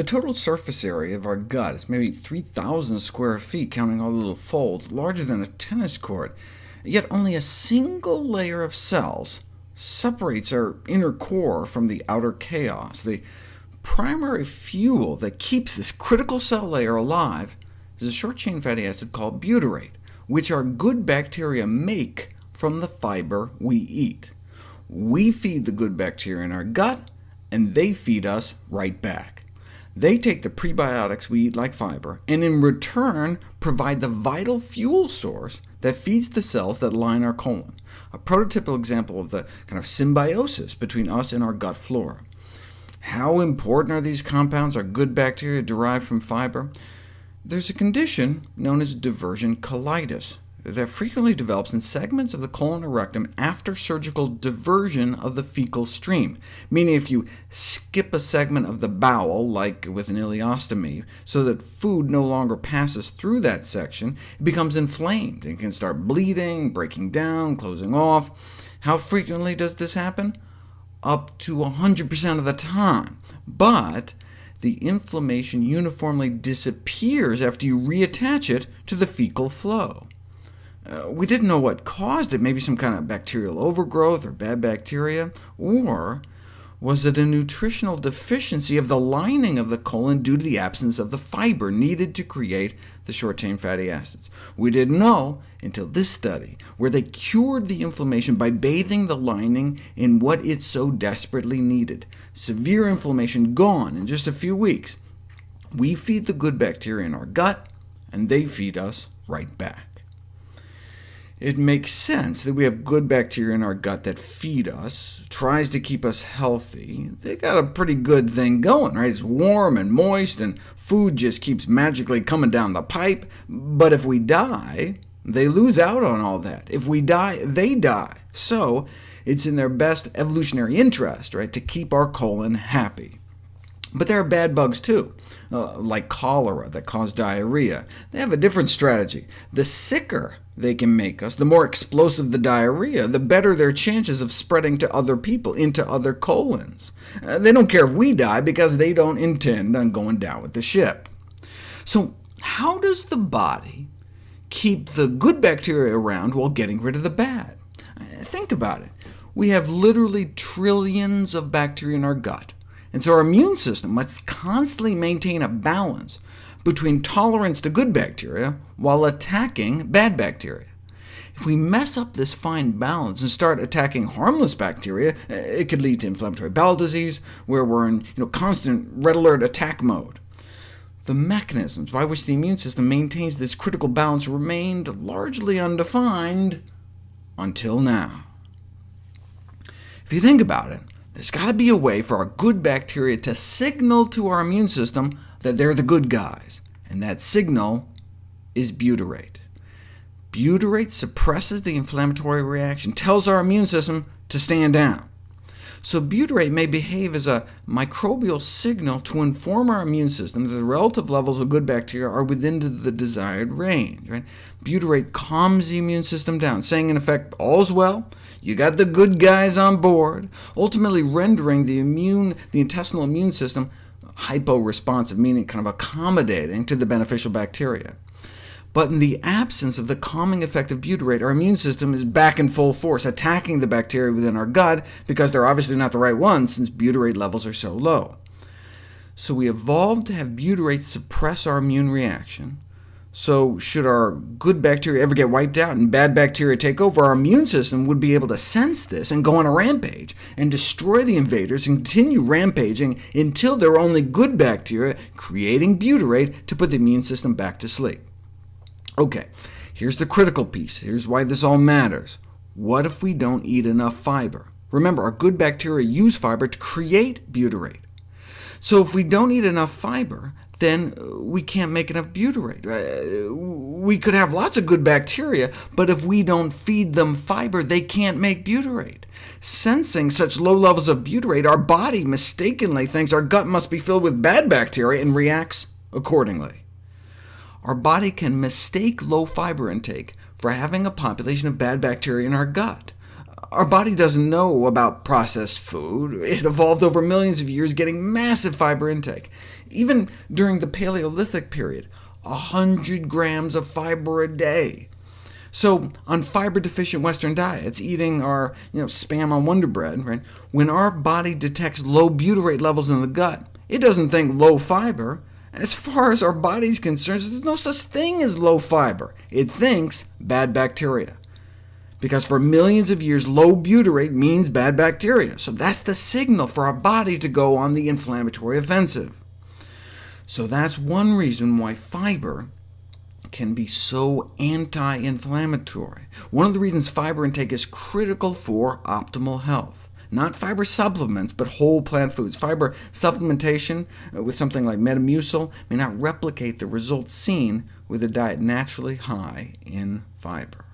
The total surface area of our gut is maybe 3,000 square feet, counting all the little folds, larger than a tennis court, yet only a single layer of cells separates our inner core from the outer chaos. The primary fuel that keeps this critical cell layer alive is a short-chain fatty acid called butyrate, which our good bacteria make from the fiber we eat. We feed the good bacteria in our gut, and they feed us right back. They take the prebiotics we eat like fiber, and in return provide the vital fuel source that feeds the cells that line our colon, a prototypical example of the kind of symbiosis between us and our gut flora. How important are these compounds, our good bacteria derived from fiber? There's a condition known as diversion colitis that frequently develops in segments of the colon or rectum after surgical diversion of the fecal stream, meaning if you skip a segment of the bowel, like with an ileostomy, so that food no longer passes through that section, it becomes inflamed and can start bleeding, breaking down, closing off. How frequently does this happen? Up to 100% of the time. But the inflammation uniformly disappears after you reattach it to the fecal flow. Uh, we didn't know what caused it, maybe some kind of bacterial overgrowth or bad bacteria, or was it a nutritional deficiency of the lining of the colon due to the absence of the fiber needed to create the short-chain fatty acids? We didn't know until this study, where they cured the inflammation by bathing the lining in what it so desperately needed. Severe inflammation gone in just a few weeks. We feed the good bacteria in our gut, and they feed us right back. It makes sense that we have good bacteria in our gut that feed us, tries to keep us healthy. They got a pretty good thing going, right? It's warm and moist, and food just keeps magically coming down the pipe. But if we die, they lose out on all that. If we die, they die. So it's in their best evolutionary interest right, to keep our colon happy. But there are bad bugs too, uh, like cholera that cause diarrhea. They have a different strategy. The sicker they can make us, the more explosive the diarrhea, the better their chances of spreading to other people, into other colons. Uh, they don't care if we die, because they don't intend on going down with the ship. So how does the body keep the good bacteria around while getting rid of the bad? Uh, think about it. We have literally trillions of bacteria in our gut, and so our immune system must constantly maintain a balance between tolerance to good bacteria while attacking bad bacteria. If we mess up this fine balance and start attacking harmless bacteria, it could lead to inflammatory bowel disease, where we're in you know, constant red alert attack mode. The mechanisms by which the immune system maintains this critical balance remained largely undefined until now. If you think about it, there's got to be a way for our good bacteria to signal to our immune system that they're the good guys, and that signal is butyrate. Butyrate suppresses the inflammatory reaction, tells our immune system to stand down. So butyrate may behave as a microbial signal to inform our immune system that the relative levels of good bacteria are within the desired range. Right? Butyrate calms the immune system down, saying in effect, all's well, you got the good guys on board, ultimately rendering the, immune, the intestinal immune system hypo-responsive, meaning kind of accommodating to the beneficial bacteria. But in the absence of the calming effect of butyrate, our immune system is back in full force, attacking the bacteria within our gut, because they're obviously not the right ones, since butyrate levels are so low. So we evolved to have butyrate suppress our immune reaction, so should our good bacteria ever get wiped out and bad bacteria take over, our immune system would be able to sense this and go on a rampage, and destroy the invaders and continue rampaging until there are only good bacteria creating butyrate to put the immune system back to sleep. OK, here's the critical piece. Here's why this all matters. What if we don't eat enough fiber? Remember, our good bacteria use fiber to create butyrate. So if we don't eat enough fiber, then we can't make enough butyrate. We could have lots of good bacteria, but if we don't feed them fiber, they can't make butyrate. Sensing such low levels of butyrate, our body mistakenly thinks our gut must be filled with bad bacteria and reacts accordingly. Our body can mistake low fiber intake for having a population of bad bacteria in our gut. Our body doesn't know about processed food. It evolved over millions of years getting massive fiber intake. Even during the Paleolithic period, 100 grams of fiber a day. So on fiber-deficient Western diets, eating our you know, Spam on Wonder Bread, right, when our body detects low butyrate levels in the gut, it doesn't think low fiber. As far as our body's concerned, there's no such thing as low fiber. It thinks bad bacteria because for millions of years low butyrate means bad bacteria. So that's the signal for our body to go on the inflammatory offensive. So that's one reason why fiber can be so anti-inflammatory. One of the reasons fiber intake is critical for optimal health. Not fiber supplements, but whole plant foods. Fiber supplementation uh, with something like Metamucil may not replicate the results seen with a diet naturally high in fiber.